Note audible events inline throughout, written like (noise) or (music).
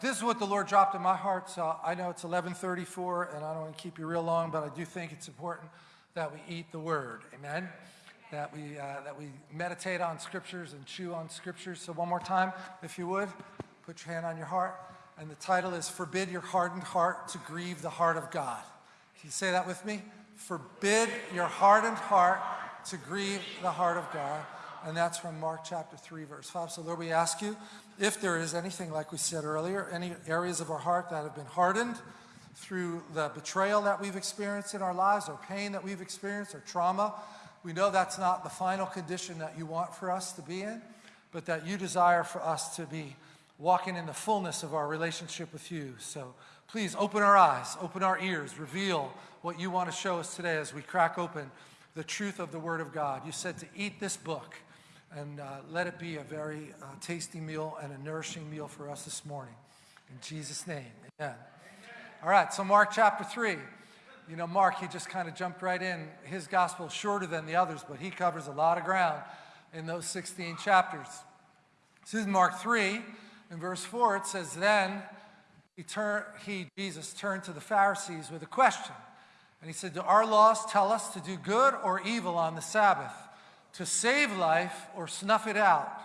this is what the Lord dropped in my heart. So I know it's 11:34, and I don't want to keep you real long, but I do think it's important that we eat the Word. Amen. That we uh, that we meditate on scriptures and chew on scriptures. So one more time, if you would, put your hand on your heart. And the title is "Forbid Your Hardened Heart to Grieve the Heart of God." Can you say that with me? Forbid your hardened heart to grieve the heart of God. And that's from Mark chapter 3, verse 5. So, Lord, we ask you if there is anything, like we said earlier, any areas of our heart that have been hardened through the betrayal that we've experienced in our lives, or pain that we've experienced, or trauma, we know that's not the final condition that you want for us to be in, but that you desire for us to be walking in the fullness of our relationship with you. So please open our eyes, open our ears, reveal what you want to show us today as we crack open the truth of the Word of God. You said to eat this book and uh, let it be a very uh, tasty meal and a nourishing meal for us this morning. In Jesus' name, amen. All right, so Mark chapter 3. You know, Mark, he just kind of jumped right in. His gospel is shorter than the others, but he covers a lot of ground in those 16 chapters. This is Mark 3. In verse 4, it says, Then he, turned, he, Jesus, turned to the Pharisees with a question. And he said, Do our laws tell us to do good or evil on the Sabbath? To save life or snuff it out.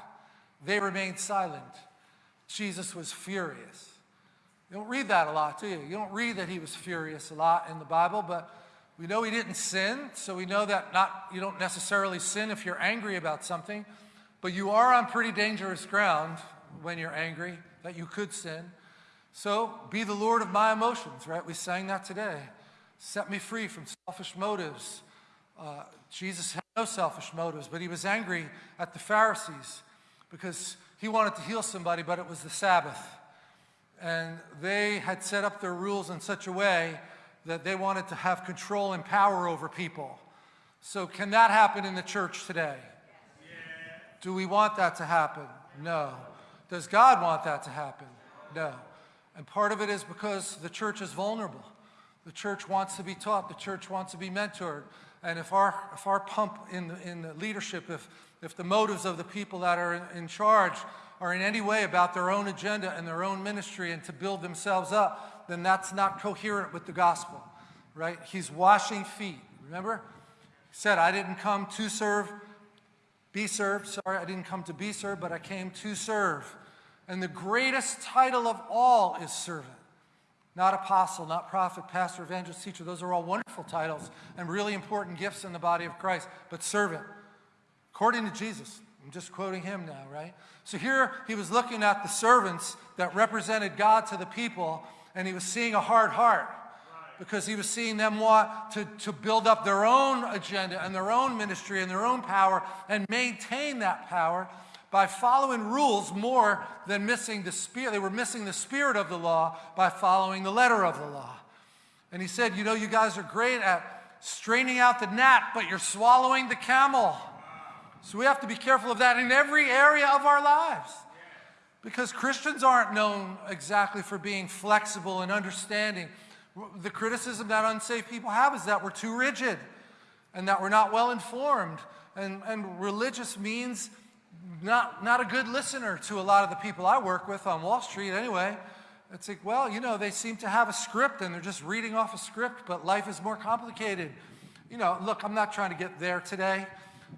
They remained silent. Jesus was furious. You don't read that a lot, do you? You don't read that he was furious a lot in the Bible, but we know he didn't sin, so we know that not you don't necessarily sin if you're angry about something, but you are on pretty dangerous ground when you're angry that you could sin. So be the Lord of my emotions, right? We sang that today. Set me free from selfish motives. Uh, Jesus had no selfish motives, but he was angry at the Pharisees because he wanted to heal somebody, but it was the Sabbath. And they had set up their rules in such a way that they wanted to have control and power over people. So, can that happen in the church today? Yeah. Do we want that to happen? No. Does God want that to happen? No. And part of it is because the church is vulnerable. The church wants to be taught, the church wants to be mentored. And if our, if our pump in the, in the leadership, if, if the motives of the people that are in, in charge are in any way about their own agenda and their own ministry and to build themselves up, then that's not coherent with the gospel, right? He's washing feet. Remember? He said, I didn't come to serve, be served. Sorry, I didn't come to be served, but I came to serve. And the greatest title of all is servant. Not apostle, not prophet, pastor, evangelist, teacher. Those are all wonderful titles and really important gifts in the body of Christ. But servant, according to Jesus, I'm just quoting him now, right? So here he was looking at the servants that represented God to the people, and he was seeing a hard heart because he was seeing them want to, to build up their own agenda and their own ministry and their own power and maintain that power by following rules more than missing the spirit. They were missing the spirit of the law by following the letter of the law. And he said, You know, you guys are great at straining out the gnat, but you're swallowing the camel. So we have to be careful of that in every area of our lives. Because Christians aren't known exactly for being flexible and understanding. The criticism that unsafe people have is that we're too rigid and that we're not well informed. And, and religious means not, not a good listener to a lot of the people I work with on Wall Street anyway. It's like, well, you know, they seem to have a script and they're just reading off a script, but life is more complicated. You know, look, I'm not trying to get there today.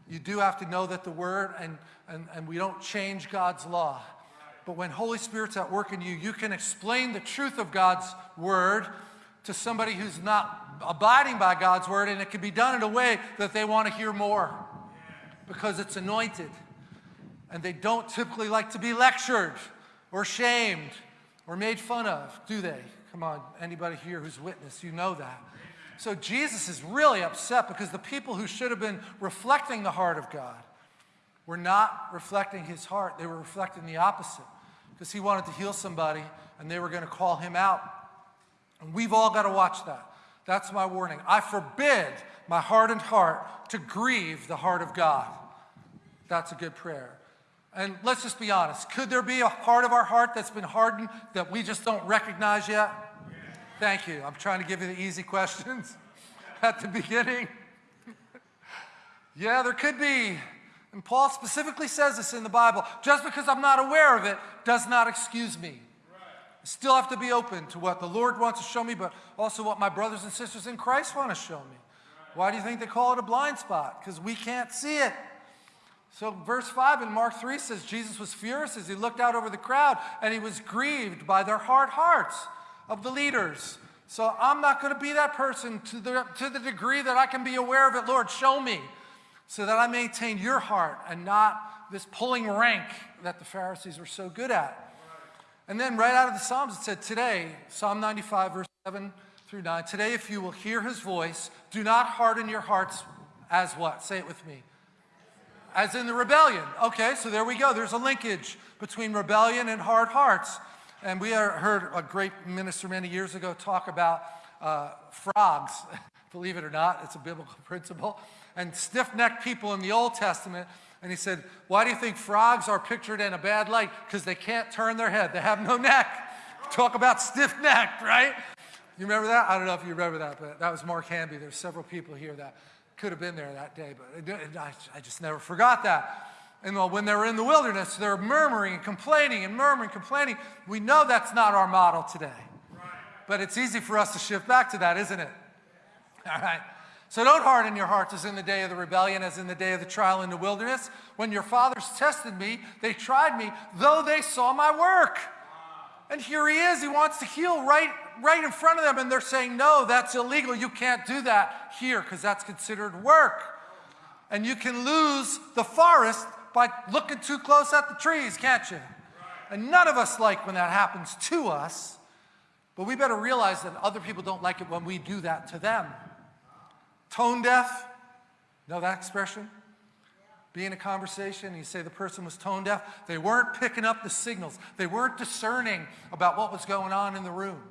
You do have to know that the Word, and, and, and we don't change God's law. But when Holy Spirit's at work in you, you can explain the truth of God's Word to somebody who's not abiding by God's Word, and it can be done in a way that they want to hear more because it's anointed. And they don't typically like to be lectured or shamed or made fun of, do they? Come on, anybody here who's witnessed, you know that. So Jesus is really upset because the people who should have been reflecting the heart of God were not reflecting his heart. They were reflecting the opposite because he wanted to heal somebody and they were going to call him out. And we've all got to watch that. That's my warning. I forbid my hardened heart to grieve the heart of God. That's a good prayer. And let's just be honest. Could there be a part of our heart that's been hardened that we just don't recognize yet? Thank you. I'm trying to give you the easy questions (laughs) at the beginning. yeah, there could be. And Paul specifically says this in the Bible. Just because I'm not aware of it does not excuse me. still have to be open to what the Lord wants to show me, but also what my brothers and sisters in Christ want to show me. Why do you think they call it a blind spot? Because we can't see it. So, verse 5 in Mark 3 says Jesus was furious as he looked out over the crowd and he was grieved by their hard hearts of the leaders. So, I'm not going to be that person to the, to the degree that I can be aware of it. Lord, show me so that I maintain your heart and not this pulling rank that the Pharisees were so good at. And then, right out of the Psalms, it said, Today, Psalm 95, verse 7 through 9, today, if you will hear his voice, do not harden your hearts as what? Say it with me. As in the rebellion. Okay, so there we go. There's a linkage between rebellion and hard hearts. And we heard a great minister many years ago talk about uh, frogs. (laughs) Believe it or not, it's a biblical (laughs) principle. And stiff necked people in the Old Testament. And he said, Why do you think frogs are pictured in a bad light? Because they can't turn their head, they have no neck. (laughs) Talk about stiff necked, right? You remember that? I don't know if you remember that, but that was Mark Hamby. There's several people here that could have been there that day, but I just never forgot that. And well, when they were in the wilderness, they're murmuring and complaining and murmuring, and complaining. We know that's not our model today. But it's easy for us to shift back to that, isn't it? All right. So don't harden your hearts as in the day of the rebellion, as in the day of the trial in the wilderness. When your fathers tested me, they tried me, though they saw my work. And here he is. He wants to heal right, right in front of them. And they're saying, no, that's illegal. You can't do that here because that's considered work. And you can lose the forest by looking too close at the trees, can't you? And none of us like when that happens to us. But we better realize that other people don't like it when we do that to them. Tone deaf, know that expression? be in a conversation and you say the person was tone deaf, they weren't picking up the signals. They weren't discerning about what was going on in the room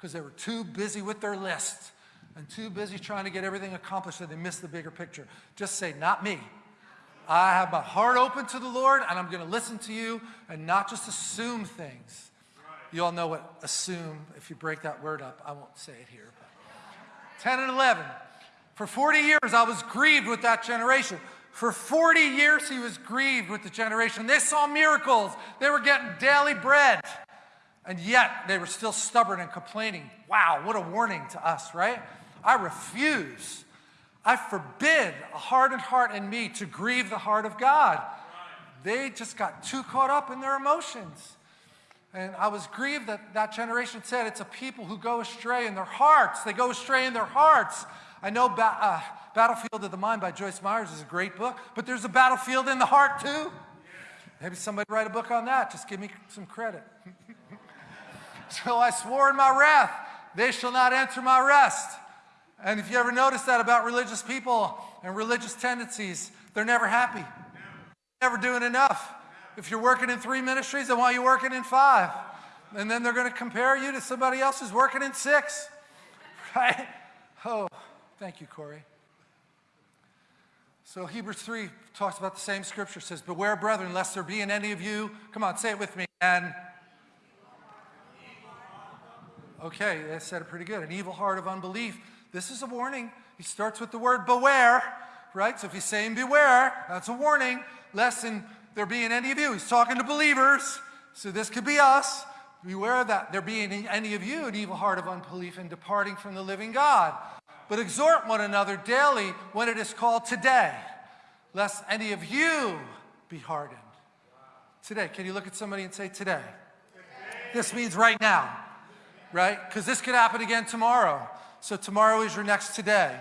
because they were too busy with their list and too busy trying to get everything accomplished that they missed the bigger picture. Just say, not me. I have my heart open to the Lord and I'm going to listen to you and not just assume things. You all know what assume, if you break that word up, I won't say it here. 10 and 11. For 40 years, I was grieved with that generation. For 40 years, he was grieved with the generation. They saw miracles, they were getting daily bread. And yet, they were still stubborn and complaining. Wow, what a warning to us, right? I refuse. I forbid a hardened heart in me to grieve the heart of God. They just got too caught up in their emotions. And I was grieved that that generation said it's a people who go astray in their hearts. They go astray in their hearts. I know ba uh, Battlefield of the Mind by Joyce Myers is a great book, but there's a battlefield in the heart too. Maybe somebody write a book on that. Just give me some credit. (laughs) so I swore in my wrath, they shall not enter my rest. And if you ever notice that about religious people and religious tendencies, they're never happy. Never doing enough. If you're working in three ministries, they want you working in five. And then they're going to compare you to somebody else who's working in six. (laughs) Right? Oh, thank you, Corey. So Hebrews 3 talks about the same scripture, says, Beware, brethren, lest there be in any of you, come on, say it with me, and Okay, that said it pretty good. An evil heart of unbelief. This is a warning. He starts with the word beware, right? So if he's saying beware, that's a warning. Lest in there be in any of you. He's talking to believers. So this could be us. Beware that there be in any of you an evil heart of unbelief and departing from the living God but exhort one another daily when it is called today, lest any of you be hardened. Today, can you look at somebody and say today? This means right now, right? Because this could happen again tomorrow. So tomorrow is your next today.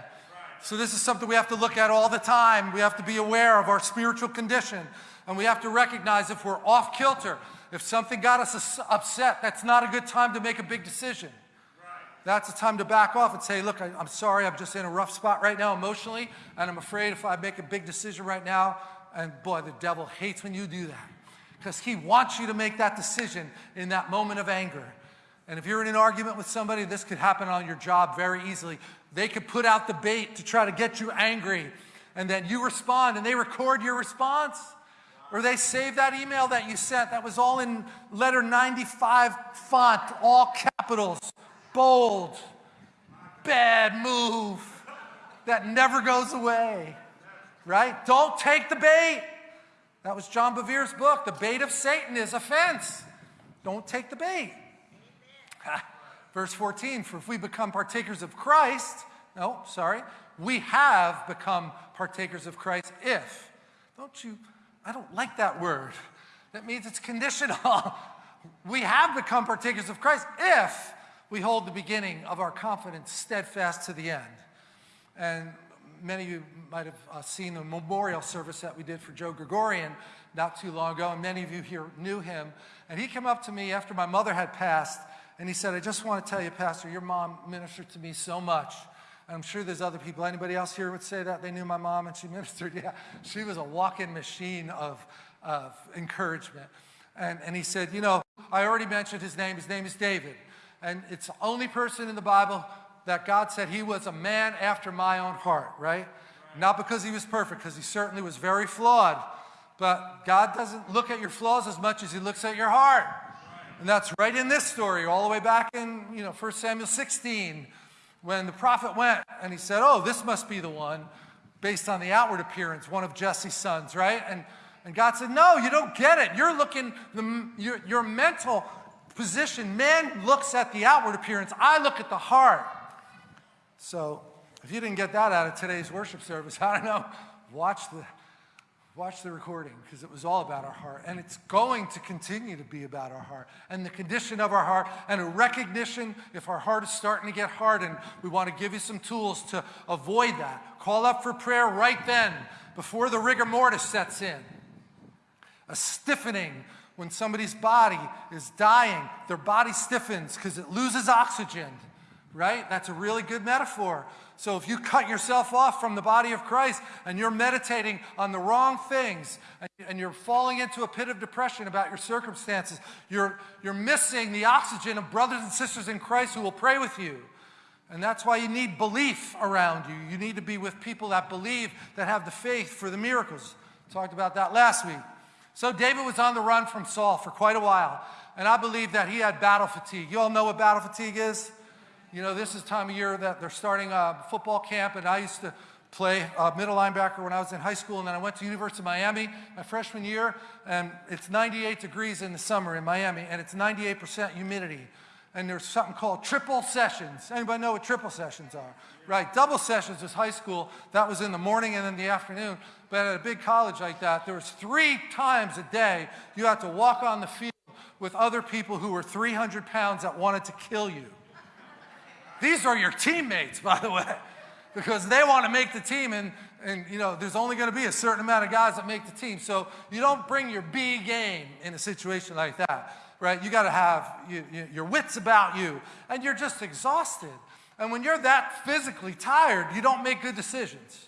So this is something we have to look at all the time. We have to be aware of our spiritual condition. And we have to recognize if we're off kilter, if something got us upset, that's not a good time to make a big decision. That's the time to back off and say, look, I, am sorry, I'm just in a rough spot right now emotionally, and I'm afraid if I make a big decision right now, and boy, the devil hates when you do that because he wants you to make that decision in that moment of anger. And if you're in an argument with somebody, this could happen on your job very easily. They could put out the bait to try to get you angry, and then you respond, and they record your response. Or they save that email that you sent that was all in letter 95 font, all capitals bold, bad move that never goes away, right? Don't take the bait. That was John Bevere's book. The bait of Satan is offense. Don't take the bait. (laughs) Verse 14, for if we become partakers of Christ, no, sorry, we have become partakers of Christ if. Don't you, I don't like that word. That means it's conditional. (laughs) we have become partakers of Christ if we hold the beginning of our confidence steadfast to the end. And many of you might have uh, seen the memorial service that we did for Joe Gregorian not too long ago, and many of you here knew him. And he came up to me after my mother had passed, and he said, I just want to tell you, Pastor, your mom ministered to me so much. And I'm sure there's other people. Anybody else here would say that? They knew my mom and she (laughs) ministered. Yeah, she was a walk-in machine of, of encouragement. And, and he said, you know, I already mentioned his name. His name is David. And it's the only person in the Bible that God said he was a man after my own heart, right? Not because he was perfect, because he certainly was very flawed. But God doesn't look at your flaws as much as he looks at your heart. And that's right in this story, all the way back in, you know, 1 Samuel 16, when the prophet went and he said, oh, this must be the one, based on the outward appearance, one of Jesse's sons, right? And, and God said, no, you don't get it. You're looking, the, your, your mental position, man looks at the outward appearance. I look at the heart. So if you didn't get that out of today's worship service, (laughs) I don't know, watch the, watch the recording because it was all about our heart. And it's going to continue to be about our heart and the condition of our heart and a recognition if our heart is starting to get hardened. We want to give you some tools to avoid that. Call up for prayer right then before the rigor mortis sets in. A stiffening when somebody's body is dying, their body stiffens because it loses oxygen right? That's a really good metaphor. So if you cut yourself off from the body of Christ and you're meditating on the wrong things and you're falling into a pit of depression about your circumstances, you're, you're missing the oxygen of brothers and sisters in Christ who will pray with you. And that's why you need belief around you. You need to be with people that believe, that have the faith for the miracles. Talked about that last week. So David was on the run from Saul for quite a while. And I believe that he had battle fatigue. You all know what battle fatigue is? You know, this is time of year that they're starting a football camp, and I used to play uh, middle linebacker when I was in high school, and then I went to University of Miami my freshman year, and it's 98 degrees in the summer in Miami, and it's 98% humidity. And there's something called triple sessions. Anybody know what triple sessions are? Right, double sessions is high school. That was in the morning and in the afternoon. But at a big college like that, there was three times a day you had to walk on the field with other people who were 300 pounds that wanted to kill you. These are your teammates, (laughs) by the way, because they want to make the team and, and you know, there's only going to be a certain amount of guys that make the team. So you don't bring your B game in a situation like that, right? You got to have you, you, your wits about you and you're just exhausted. And when you're that physically tired, you don't make good decisions,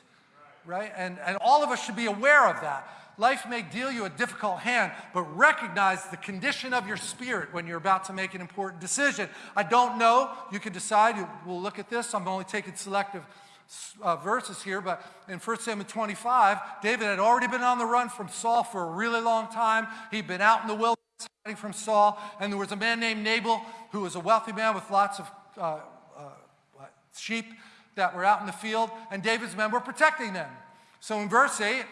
right? And, and all of us should be aware of that. Life may deal you a difficult hand, but recognize the condition of your spirit when you're about to make an important decision. I don't know. You can decide. We'll look at this. I'm only taking selective uh, verses here, but in 1 Samuel 25, David had already been on the run from Saul for a really long time. He'd been out in the wilderness hiding from Saul, and there was a man named Nabal who was a wealthy man with lots of uh, uh, sheep that were out in the field, and David's men were protecting them. So in verse 8,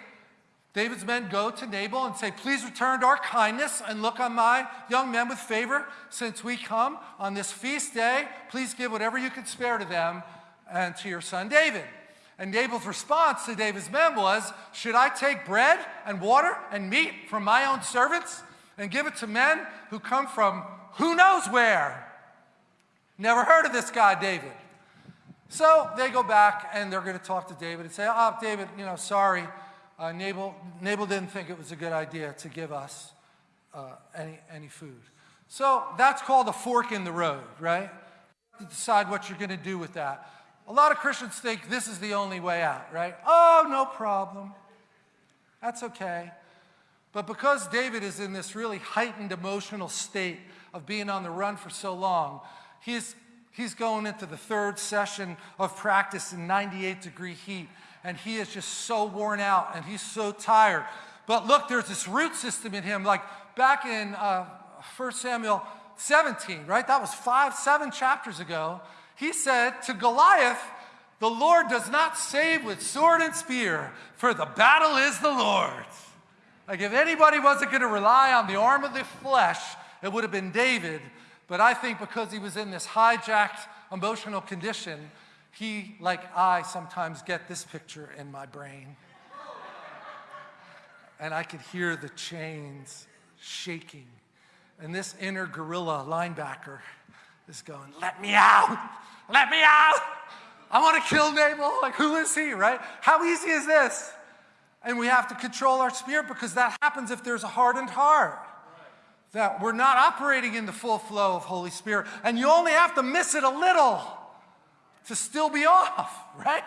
David's men go to Nabal and say, Please return to our kindness and look on my young men with favor. Since we come on this feast day, please give whatever you can spare to them and to your son David. And Nabal's response to David's men was, Should I take bread and water and meat from my own servants and give it to men who come from who knows where? Never heard of this guy, David. So they go back and they're going to talk to David and say, Oh, David, you know, sorry uh, Nabal, Nabal didn't think it was a good idea to give us uh, any, any food. So that's called a fork in the road, right? To decide what you're going to do with that. A lot of Christians think this is the only way out, right? Oh, no problem. That's okay. But because David is in this really heightened emotional state of being on the run for so long, he's, he's going into the third session of practice in 98 degree heat and he is just so worn out and he's so tired. But look, there's this root system in him. Like back in uh, 1 Samuel 17, right? That was five, seven chapters ago. He said to Goliath, The Lord does not save with sword and spear, for the battle is the Lord's. Like if anybody wasn't going to rely on the arm of the flesh, it would have been David. But I think because he was in this hijacked emotional condition, he, like I, sometimes get this picture in my brain. And I could hear the chains shaking. And this inner gorilla linebacker is going, Let me out! Let me out! I want to kill Nabal. Like, who is he, right? How easy is this? And we have to control our spirit because that happens if there's a hardened heart. That we're not operating in the full flow of Holy Spirit. And you only have to miss it a little to still be off, (laughs) right?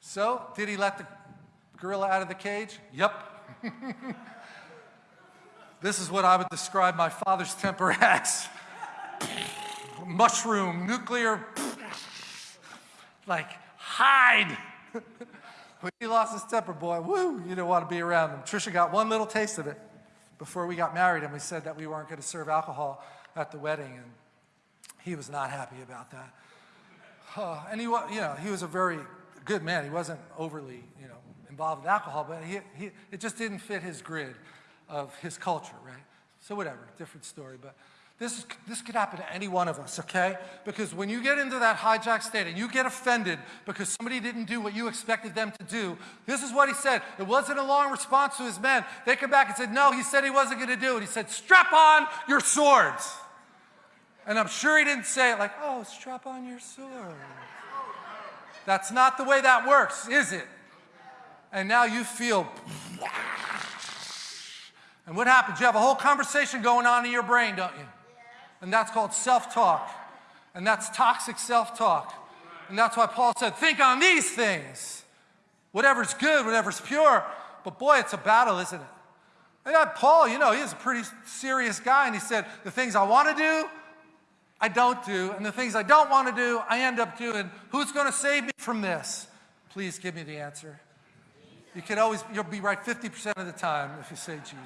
So, did he let the gorilla out of the cage? Yep. (laughs) this is what I would describe my father's temper (laughs) as mushroom, nuclear, like hide. when he lost his temper, boy, woo, you don't want to be around him. Trisha got one little taste of it before we got married, and we said that we weren't going to serve alcohol at the wedding, and he was not happy about that. Uh, and he, was, you know, he was a very good man. He wasn't overly, you know, involved with alcohol, but he, he, it just didn't fit his grid of his culture, right? So whatever, different story. But this, is, this could happen to any one of us, okay? Because when you get into that hijack state and you get offended because somebody didn't do what you expected them to do, this is what he said. It wasn't a long response to his men. They come back and said, no, he said he wasn't going to do it. He said, strap on your swords. And I'm sure he didn't say it like, oh, strap on your sword. That's not the way that works, is it? And now you feel. And what happens? You have a whole conversation going on in your brain, don't you? And that's called self talk. And that's toxic self talk. And that's why Paul said, think on these things. Whatever's good, whatever's pure. But boy, it's a battle, isn't it? And Paul, you know, he he's a pretty serious guy. And he said, the things I want to do, I don't do. And the things I don't want to do, I end up doing. Who's going to save me from this? Please give me the answer. You can always, you'll be right 50% of the time if you say Jesus.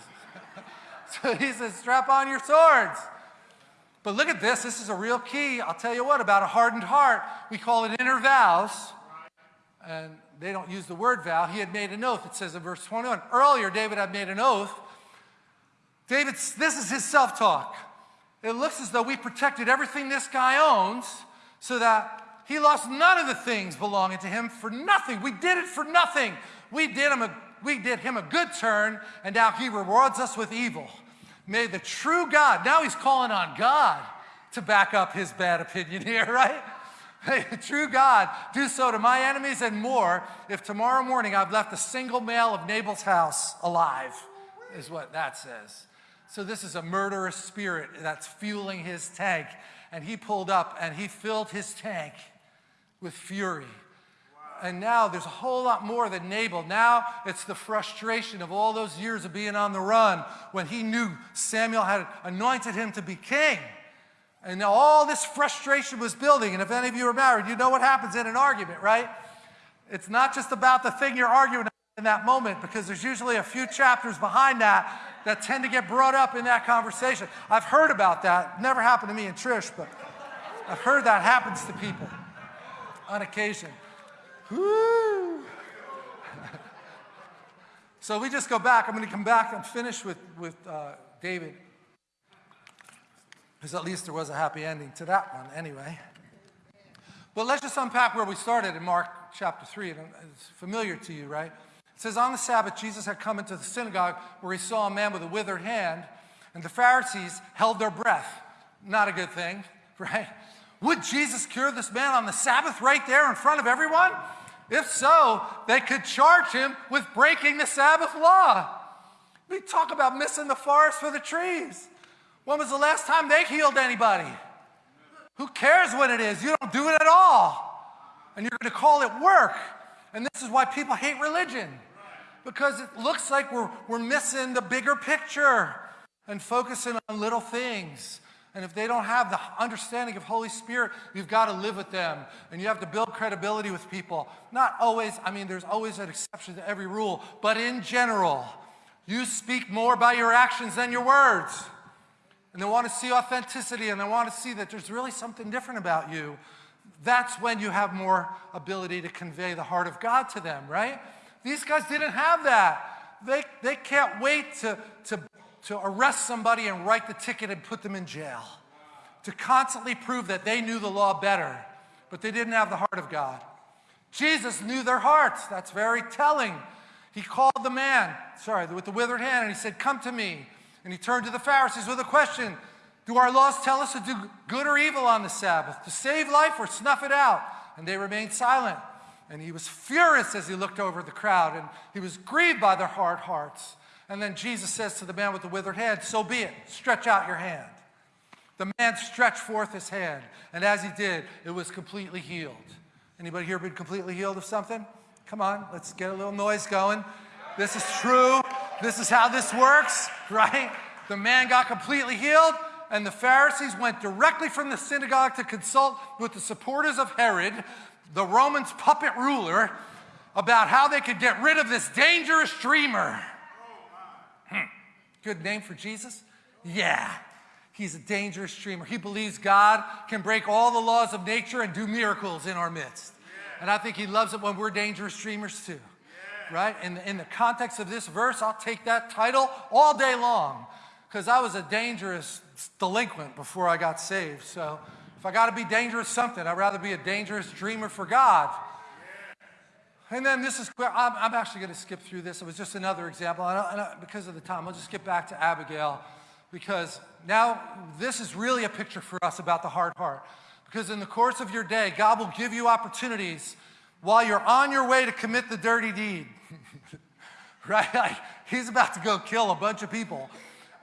(laughs) so he says, strap on your swords. But look at this. This is a real key. I'll tell you what, about a hardened heart. We call it inner vows. And they don't use the word vow. He had made an oath. It says in verse 21. Earlier, David had made an oath. David, this is his self talk. It looks as though we protected everything this guy owns so that he lost none of the things belonging to him for nothing. We did it for nothing. We did him a, we did him a good turn, and now he rewards us with evil. May the true God, now he's calling on God to back up his bad opinion here, (laughs) right? May the true God do so to my enemies and more if tomorrow morning I've left a single male of Nabal's house alive, is what that says. So this is a murderous spirit that's fueling his tank. And he pulled up and he filled his tank with fury. And now there's a whole lot more than Nabal. Now it's the frustration of all those years of being on the run when he knew Samuel had anointed him to be king. And all this frustration was building. And if any of you are married, you know what happens in an argument, right? It's not just about the thing you're arguing in that moment because there's usually a few chapters behind that that tend to get brought up in that conversation. I've heard about that. Never happened to me and Trish, but I've heard that happens to people on occasion. Woo. (laughs) so we just go back. I'm going to come back and finish with, with uh, David. Because at least there was a happy ending to that one anyway. But let's just unpack where we started in Mark chapter 3. And it's familiar to you, right? It says, On the Sabbath, Jesus had come into the synagogue where he saw a man with a withered hand, and the Pharisees held their breath. Not a good thing, (laughs) right? Would Jesus cure this man on the Sabbath right there in front of everyone? If so, they could charge him with breaking the Sabbath law. We talk about missing the forest for the trees. When was the last time they healed anybody? Who cares what it is? You don't do it at all. And you're going to call it work. And this is why people hate religion because it looks like we're, we're missing the bigger picture and focusing on little things. And if they don't have the understanding of Holy Spirit, you've got to live with them. And you have to build credibility with people. Not always, I mean, there's always an exception to every rule, but in general, you speak more by your actions than your words. And they want to see authenticity and they want to see that there's really something different about you. That's when you have more ability to convey the heart of God to them, right? These guys didn't have that. They, they can't wait to, to, to arrest somebody and write the ticket and put them in jail. to constantly prove that they knew the law better, but they didn't have the heart of God. Jesus knew their hearts. That's very telling. He called the man, sorry, with the withered hand, and he said, Come to me. And he turned to the Pharisees with a question Do our laws tell us to do good or evil on the Sabbath, to save life or snuff it out? And they remained silent. And he was furious as he looked over the crowd, and he was grieved by their hard hearts. And then Jesus says to the man with the withered hand, So be it, stretch out your hand. The man stretched forth his hand, and as he did, it was completely healed. Anybody here been completely healed of something? Come on, let's get a little noise going. This is true. This is how this works, (laughs) right? The man got completely healed, and the Pharisees went directly from the synagogue to consult with the supporters of Herod, the Romans' puppet ruler, about how they could get rid of this dangerous dreamer. Hmm. Good name for Jesus? Yeah. He's a dangerous dreamer. He believes God can break all the laws of nature and do miracles in our midst. And I think he loves it when we're dangerous dreamers too. Right? In, in the context of this verse, I'll take that title all day long because I was a dangerous delinquent before I got saved. So if I got to be dangerous something, I'd rather be a dangerous dreamer for God. And then this is, I'm, I'm actually going to skip through this. It was just another example. And, I, and I, because of the time, I'll just get back to Abigail because now this is really a picture for us about the hard heart. Because in the course of your day, God will give you opportunities while you're on your way to commit the dirty deed. (laughs) right? Like, he's about to go kill a bunch of people,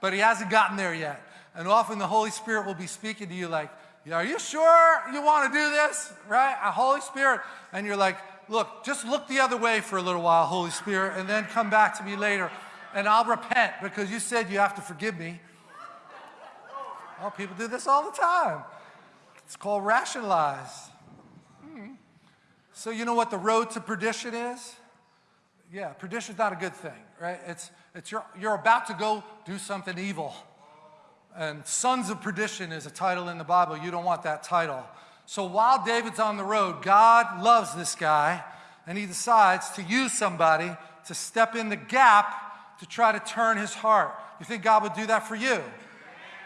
but he hasn't gotten there yet. And often the Holy Spirit will be speaking to you like, are you sure you want to do this? Right? A Holy Spirit. And you're like, look, just look the other way for a little while, Holy Spirit, and then come back to me later. And I'll repent because you said you have to forgive me. Oh, people do this all the time. It's called rationalize. Hmm. So you know what the road to perdition is? Yeah, perdition is not a good thing, right? It's, it's you're, you're about to go do something evil. And sons of perdition is a title in the Bible. You don't want that title. So while David's on the road, God loves this guy, and he decides to use somebody to step in the gap to try to turn his heart. You think God would do that for you?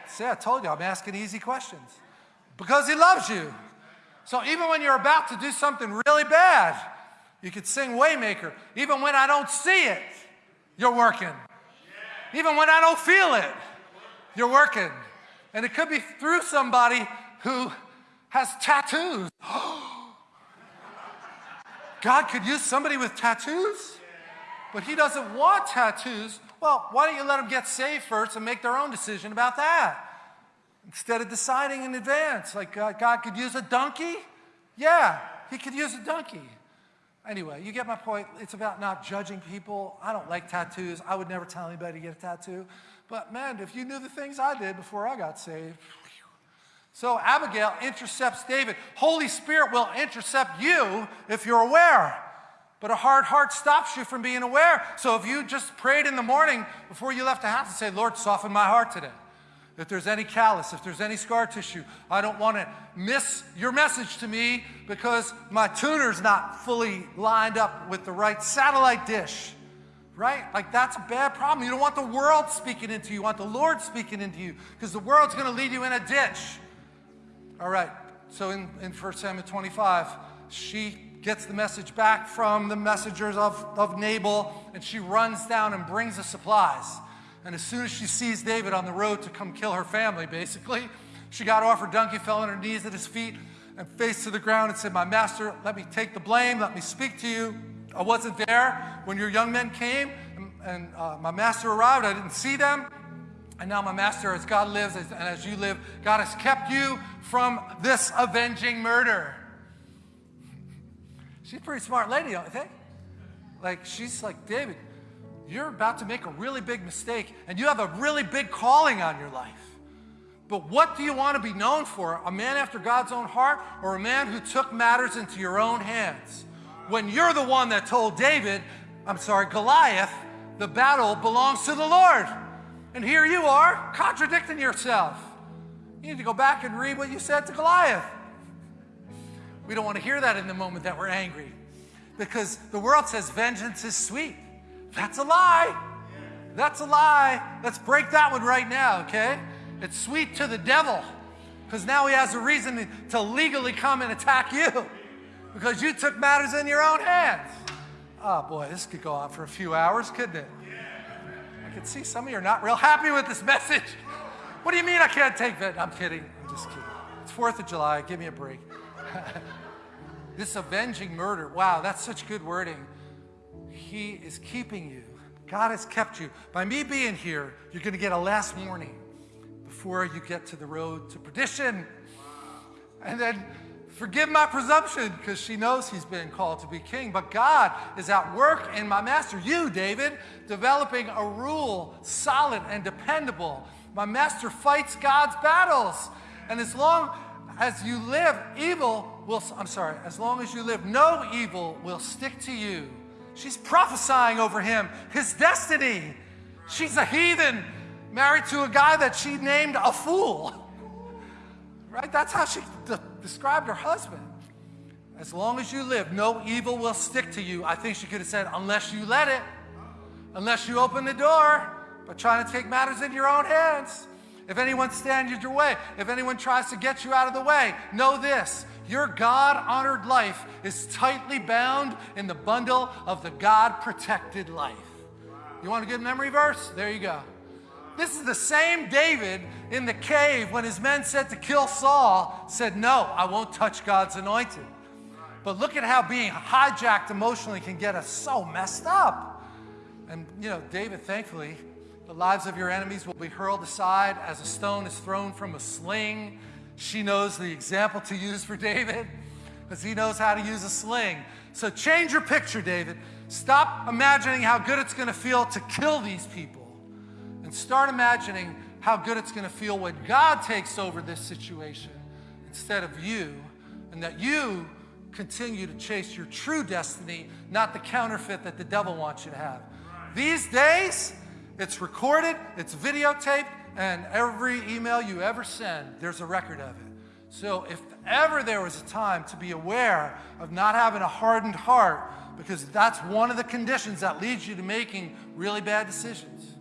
See, I told you, I'm asking easy questions. Because he loves you. So even when you're about to do something really bad, you could sing Waymaker. Even when I don't see it, you're working. Even when I don't feel it, you're working. And it could be through somebody who has tattoos. (gasps) God could use somebody with tattoos, but he doesn't want tattoos. Well, why don't you let them get saved first and make their own decision about that? Instead of deciding in advance, like God, God could use a donkey? Yeah, he could use a donkey. Anyway, you get my point. It's about not judging people. I don't like tattoos. I would never tell anybody to get a tattoo. But man, if you knew the things I did before I got saved. So Abigail intercepts David. Holy Spirit will intercept you if you're aware. But a hard heart stops you from being aware. So if you just prayed in the morning before you left the house and say, Lord, soften my heart today. If there's any callus, if there's any scar tissue, I don't want to miss your message to me because my tuner's not fully lined up with the right satellite dish. Right? Like that's a bad problem. You don't want the world speaking into you. You want the Lord speaking into you because the world's going to lead you in a ditch. All right. So in, in 1 Samuel 25, she gets the message back from the messengers of, of Nabal, and she runs down and brings the supplies. And as soon as she sees David on the road to come kill her family, basically, she got off her donkey, fell on her knees at his feet, and faced to the ground and said, My master, let me take the blame, let me speak to you. I wasn't there when your young men came, and, and uh, my master arrived. I didn't see them. And now, my master, as God lives and as you live, God has kept you from this avenging murder. (laughs) She's a pretty smart lady, don't you think? Like, she's like, David, you're about to make a really big mistake and you have a really big calling on your life. But what do you want to be known for? A man after God's own heart or a man who took matters into your own hands? When you're the one that told David, I'm sorry, Goliath, the battle belongs to the Lord. And here you are contradicting yourself. You need to go back and read what you said to Goliath. We don't want to hear that in the moment that we're angry because the world says vengeance is sweet. That's a lie. That's a lie. Let's break that one right now, okay? It's sweet to the devil. because now he has a reason to legally come and attack you because you took matters in your own hands. Oh boy, this could go on for a few hours, couldn't it? I can see some of you are not real happy with this message. What do you mean I can't take that? I'm kidding. I'm just kidding. It's 4th of July. Give me a break. (laughs) this avenging murder. Wow, that's such good wording. He is keeping you. God has kept you. By me being here, you're going to get a last warning before you get to the road to perdition. And then forgive my presumption because she knows he's been called to be king. But God is at work in my master, you, David, developing a rule solid and dependable. My master fights God's battles. And as long as you live, evil will, I'm sorry, as long as you live, no evil will stick to you. She's prophesying over him, his destiny. She's a heathen married to a guy that she named a fool. (laughs) Right? That's how she described her husband. As long as you live, no evil will stick to you. I think she could have said, unless you let it, unless you open the door, but trying to take matters in your own hands. If anyone stands in your way, if anyone tries to get you out of the way, know this your God honored life is tightly bound in the bundle of the God protected life. You want a good memory verse? There you go. This is the same David in the cave when his men said to kill Saul, said, No, I won't touch God's anointed. But look at how being hijacked emotionally can get us so messed up. And, you know, David, thankfully, the lives of your enemies will be hurled aside as a stone is thrown from a sling. She knows the example to use for David because he knows how to use a sling. So change your picture, David. Stop imagining how good it's going to feel to kill these people and start imagining how good it's going to feel when God takes over this situation instead of you and that you continue to chase your true destiny, not the counterfeit that the devil wants you to have. These days, it's recorded, it's videotaped, and every email you ever send, there's a record of it. So if ever there was a time to be aware of not having a hardened heart, because that's one of the conditions that leads you to making really bad decisions.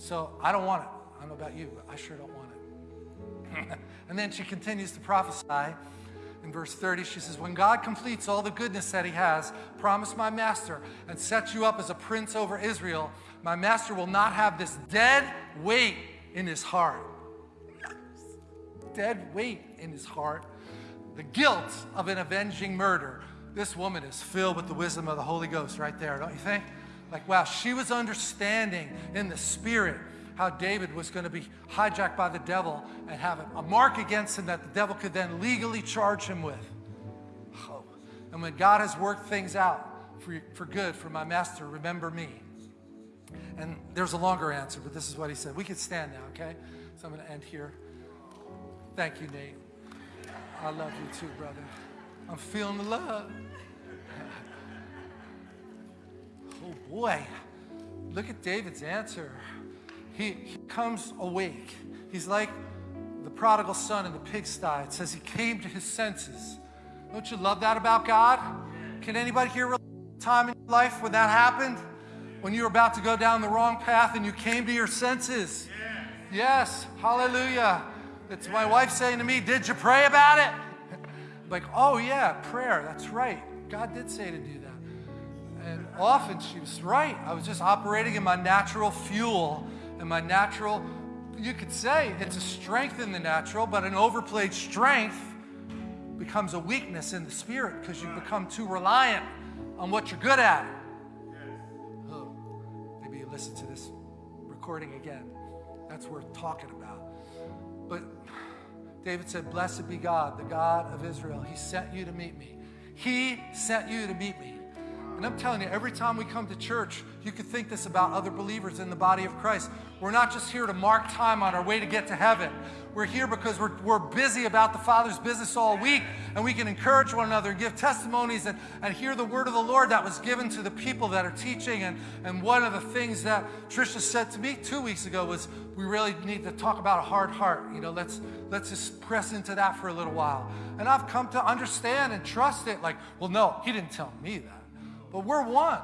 So I don't want it. I don't know about you, but I sure don't want it. (laughs) and then she continues to prophesy. In verse 30, she says, When God completes all the goodness that he has promised my master and sets you up as a prince over Israel, my master will not have this dead weight in his heart. Dead weight in his heart. The guilt of an avenging murder. This woman is filled with the wisdom of the Holy Ghost right there, don't you think? Like, wow, she was understanding in the spirit how David was going to be hijacked by the devil and have a mark against him that the devil could then legally charge him with. Oh. And when God has worked things out for, for good for my master, remember me. And there's a longer answer, but this is what he said. We can stand now, okay? So I'm going to end here. Thank you, Nate. I love you too, brother. I'm feeling the love. Oh boy, look at David's answer. He, he comes awake. He's like the prodigal son in the pigsty. It says he came to his senses. Don't you love that about God? Can anybody here time in your life when that happened? when you were about to go down the wrong path and you came to your senses. Yes, hallelujah. It's my wife saying to me, Did you pray about it? (laughs) like, oh, yeah, prayer. That's right. God did say to do. And often she was right. I was just operating in my natural fuel and my natural, you could say it's a strength in the natural, but an overplayed strength becomes a weakness in the spirit because you become too reliant on what you're good at Oh, maybe you listen to this recording again. That's worth talking about. But David said, Blessed be God, the God of Israel. He sent you to meet me. He sent you to meet me. And I'm telling you, every time we come to church, you could think this about other believers in the body of Christ. We're not just here to mark time on our way to get to heaven. We're here because we're, we're busy about the Father's business all week, and we can encourage one another and give testimonies and, and hear the word of the Lord that was given to the people that are teaching. And, and one of the things that Trisha said to me two weeks ago was, we really need to talk about a hard heart. You know, let's, let's just press into that for a little while. And I've come to understand and trust it like, well, no, he didn't tell me that. But we're one,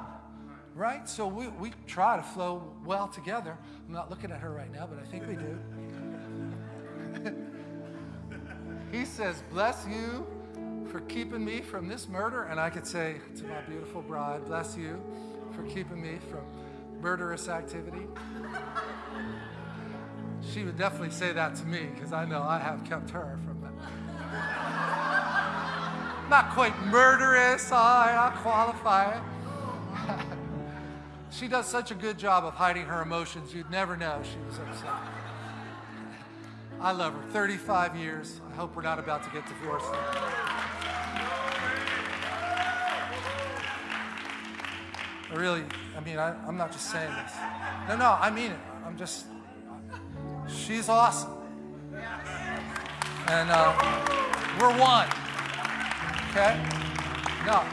right? So we, we try to flow well together. I'm not looking at her right now, but I think we do. (laughs) he says, Bless you for keeping me from this murder. And I could say to my beautiful bride, Bless you for keeping me from murderous activity. She would definitely say that to me because I know I have kept her from. Not quite murderous, I, I qualify (laughs) she does such a good job of hiding her emotions, you'd never know she was upset. I love her. 35 years. I hope we're not about to get divorced. I really, I mean, I, I'm not just saying this. No, no, I mean it. I'm just, she's awesome. And uh, we're one. Okay? No,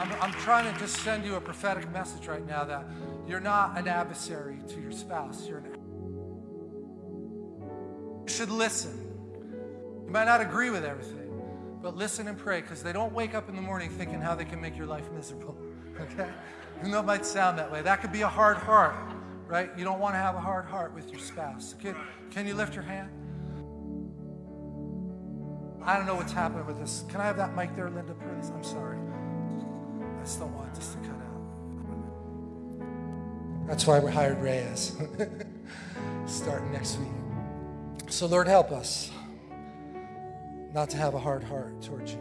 I'm, I'm trying to just send you a prophetic message right now that you're not an adversary to your spouse. You're an you should listen. You might not agree with everything, but listen and pray because they don't wake up in the morning thinking how they can make your life miserable. (laughs) Okay? Even though it might sound that way. That could be a hard heart, right? You don't want to have a hard heart with your spouse. Can, can you lift your hand? I don't know what's happening with this. Can I have that mic there, Linda, please? I'm sorry. I don't want this to cut out. That's why we hired Reyes. (laughs) Starting next week. So, Lord, help us not to have a hard heart towards you.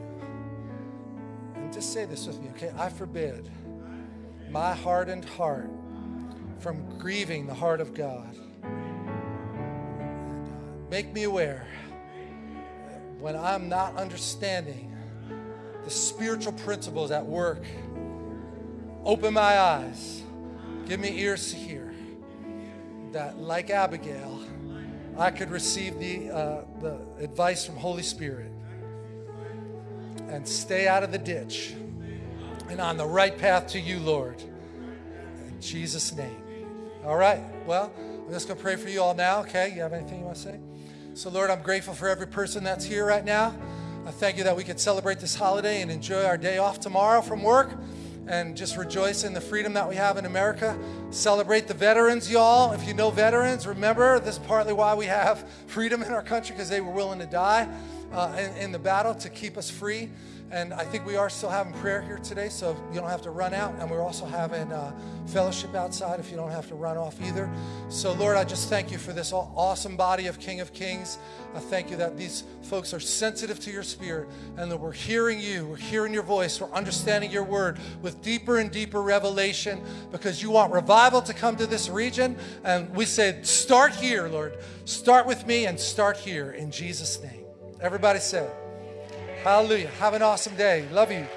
And just say this with me, okay? I forbid my hardened heart from grieving the heart of God. Make me aware when I'm not understanding the spiritual principles at work. Open my eyes, give me ears to hear. That, like Abigail, I could receive the, uh, the advice from Holy Spirit and stay out of the ditch and on the right path to you, Lord. In Jesus' name. All right. Well, I'm just going to pray for you all now, okay? You have anything you want to say? So, Lord, I'm grateful for every person that's here right now. I thank you that we could celebrate this holiday and enjoy our day off tomorrow from work and just rejoice in the freedom that we have in America. Celebrate the veterans, y'all. If you know veterans, remember this is partly why we have (laughs) freedom in our country because they were willing to die uh, in, in the battle to keep us free. And I think we are still having prayer here today, so you don't have to run out. And we're also having uh, fellowship outside if you don't have to run off either. So, Lord, I just thank you for this awesome body of King of Kings. I thank you that these folks are sensitive to your spirit and that we're hearing you, we're hearing your voice, we're understanding your word with deeper and deeper revelation because you want revival to come to this region. And we said, start here, Lord. Start with me and start here in Jesus' name. Everybody said, Hallelujah. Have an awesome day. Love you.